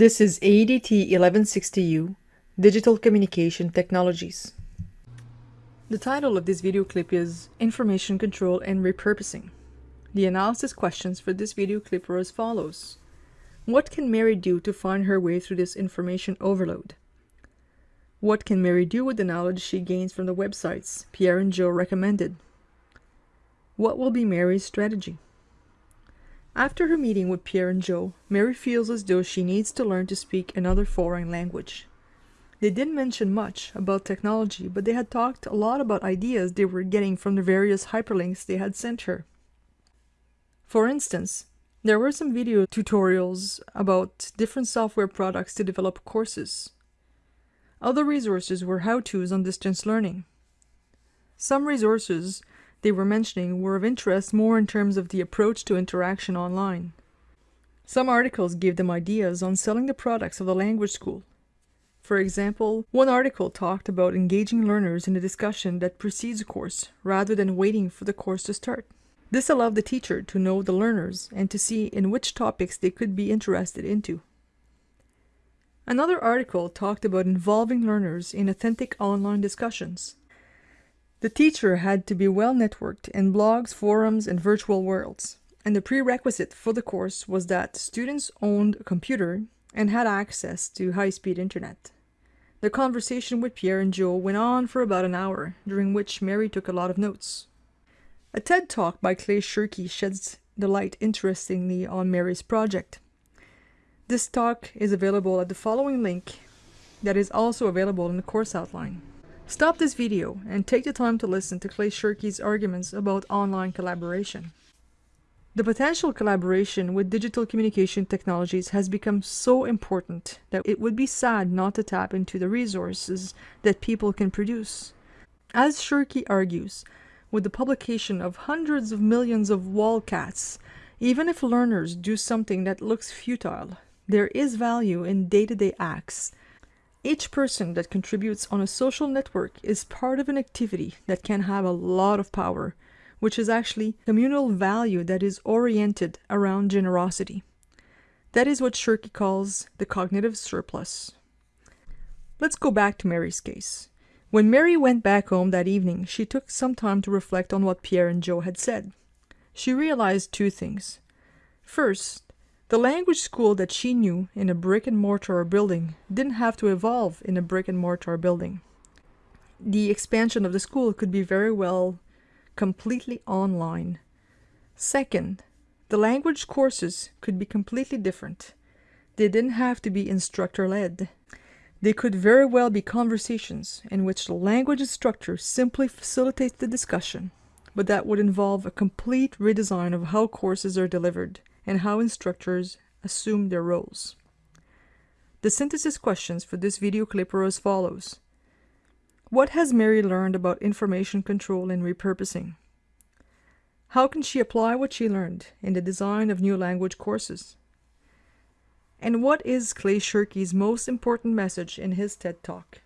This is AEDT 1160U, Digital Communication Technologies. The title of this video clip is Information Control and Repurposing. The analysis questions for this video clip are as follows. What can Mary do to find her way through this information overload? What can Mary do with the knowledge she gains from the websites Pierre and Joe recommended? What will be Mary's strategy? After her meeting with Pierre and Joe, Mary feels as though she needs to learn to speak another foreign language. They didn't mention much about technology, but they had talked a lot about ideas they were getting from the various hyperlinks they had sent her. For instance, there were some video tutorials about different software products to develop courses. Other resources were how-tos on distance learning. Some resources they were mentioning were of interest more in terms of the approach to interaction online. Some articles gave them ideas on selling the products of the language school. For example, one article talked about engaging learners in a discussion that precedes a course, rather than waiting for the course to start. This allowed the teacher to know the learners and to see in which topics they could be interested into. Another article talked about involving learners in authentic online discussions. The teacher had to be well networked in blogs, forums, and virtual worlds, and the prerequisite for the course was that students owned a computer and had access to high-speed internet. The conversation with Pierre and Joe went on for about an hour, during which Mary took a lot of notes. A TED Talk by Clay Shirky sheds the light interestingly on Mary's project. This talk is available at the following link that is also available in the course outline. Stop this video and take the time to listen to Clay Shirky's arguments about online collaboration. The potential collaboration with digital communication technologies has become so important that it would be sad not to tap into the resources that people can produce. As Shirky argues, with the publication of hundreds of millions of lolcats, even if learners do something that looks futile, there is value in day-to-day -day acts each person that contributes on a social network is part of an activity that can have a lot of power, which is actually communal value that is oriented around generosity. That is what Shirky calls the cognitive surplus. Let's go back to Mary's case. When Mary went back home that evening, she took some time to reflect on what Pierre and Joe had said. She realized two things. First, the language school that she knew in a brick and mortar building didn't have to evolve in a brick and mortar building. The expansion of the school could be very well completely online. Second, the language courses could be completely different. They didn't have to be instructor-led. They could very well be conversations in which the language instructor simply facilitates the discussion, but that would involve a complete redesign of how courses are delivered and how instructors assume their roles. The synthesis questions for this video clip are as follows. What has Mary learned about information control and repurposing? How can she apply what she learned in the design of new language courses? And what is Clay Shirky's most important message in his TED Talk?